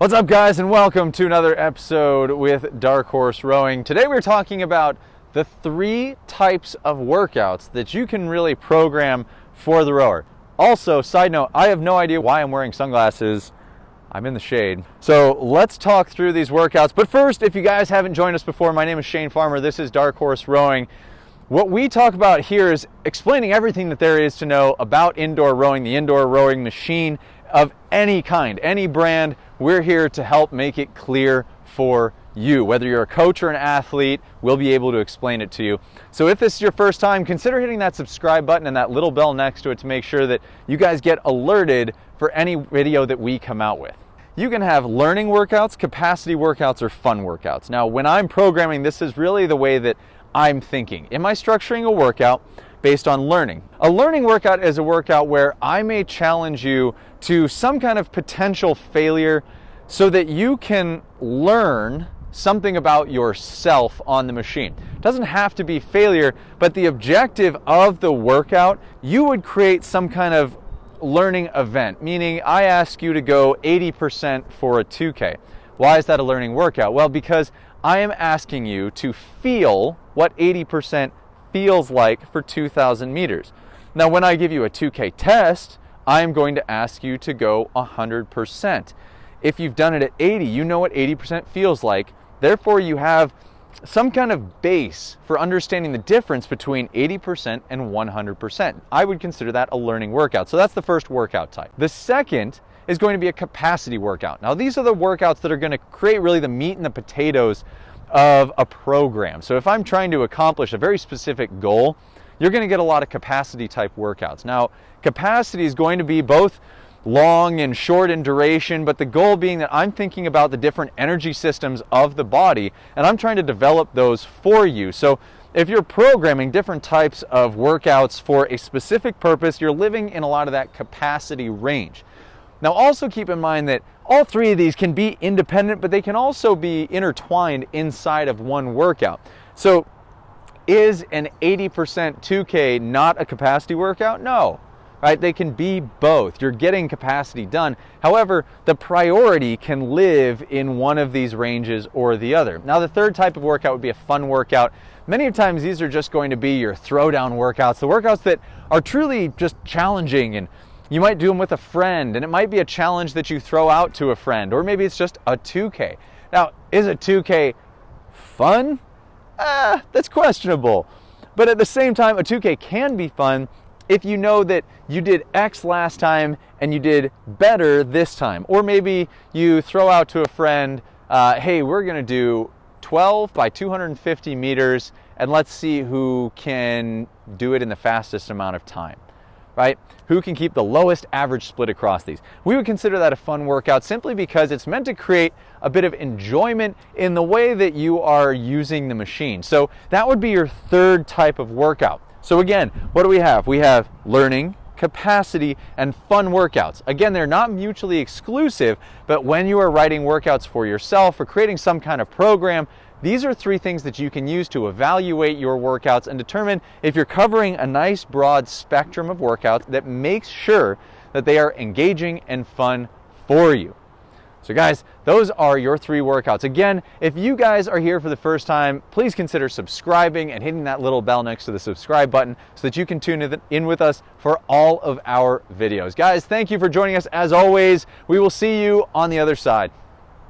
What's up guys and welcome to another episode with Dark Horse Rowing. Today we're talking about the three types of workouts that you can really program for the rower. Also, side note, I have no idea why I'm wearing sunglasses. I'm in the shade. So let's talk through these workouts. But first, if you guys haven't joined us before, my name is Shane Farmer. This is Dark Horse Rowing. What we talk about here is explaining everything that there is to know about indoor rowing, the indoor rowing machine of any kind, any brand, we're here to help make it clear for you. Whether you're a coach or an athlete, we'll be able to explain it to you. So if this is your first time, consider hitting that subscribe button and that little bell next to it to make sure that you guys get alerted for any video that we come out with. You can have learning workouts, capacity workouts, or fun workouts. Now, when I'm programming, this is really the way that I'm thinking. Am I structuring a workout based on learning? A learning workout is a workout where I may challenge you to some kind of potential failure so that you can learn something about yourself on the machine. It doesn't have to be failure, but the objective of the workout, you would create some kind of learning event, meaning I ask you to go 80% for a 2K. Why is that a learning workout? Well, because I am asking you to feel what 80% feels like for 2,000 meters. Now, when I give you a 2K test, I'm going to ask you to go 100%. If you've done it at 80, you know what 80% feels like. Therefore, you have some kind of base for understanding the difference between 80% and 100%. I would consider that a learning workout. So that's the first workout type. The second is going to be a capacity workout. Now, these are the workouts that are going to create really the meat and the potatoes of a program. So if I'm trying to accomplish a very specific goal, you're going to get a lot of capacity type workouts. Now, capacity is going to be both long and short in duration, but the goal being that I'm thinking about the different energy systems of the body and I'm trying to develop those for you. So if you're programming different types of workouts for a specific purpose, you're living in a lot of that capacity range. Now also keep in mind that all three of these can be independent, but they can also be intertwined inside of one workout. So is an 80% 2K not a capacity workout? No right? They can be both. You're getting capacity done. However, the priority can live in one of these ranges or the other. Now, the third type of workout would be a fun workout. Many times these are just going to be your throwdown workouts, the workouts that are truly just challenging and you might do them with a friend and it might be a challenge that you throw out to a friend or maybe it's just a 2K. Now, is a 2K fun? Ah, that's questionable. But at the same time, a 2K can be fun if you know that you did X last time and you did better this time. Or maybe you throw out to a friend, uh, hey, we're gonna do 12 by 250 meters and let's see who can do it in the fastest amount of time, right? Who can keep the lowest average split across these. We would consider that a fun workout simply because it's meant to create a bit of enjoyment in the way that you are using the machine. So that would be your third type of workout. So again, what do we have? We have learning, capacity, and fun workouts. Again, they're not mutually exclusive, but when you are writing workouts for yourself or creating some kind of program, these are three things that you can use to evaluate your workouts and determine if you're covering a nice broad spectrum of workouts that makes sure that they are engaging and fun for you. So guys, those are your three workouts. Again, if you guys are here for the first time, please consider subscribing and hitting that little bell next to the subscribe button so that you can tune in with us for all of our videos. Guys, thank you for joining us as always. We will see you on the other side.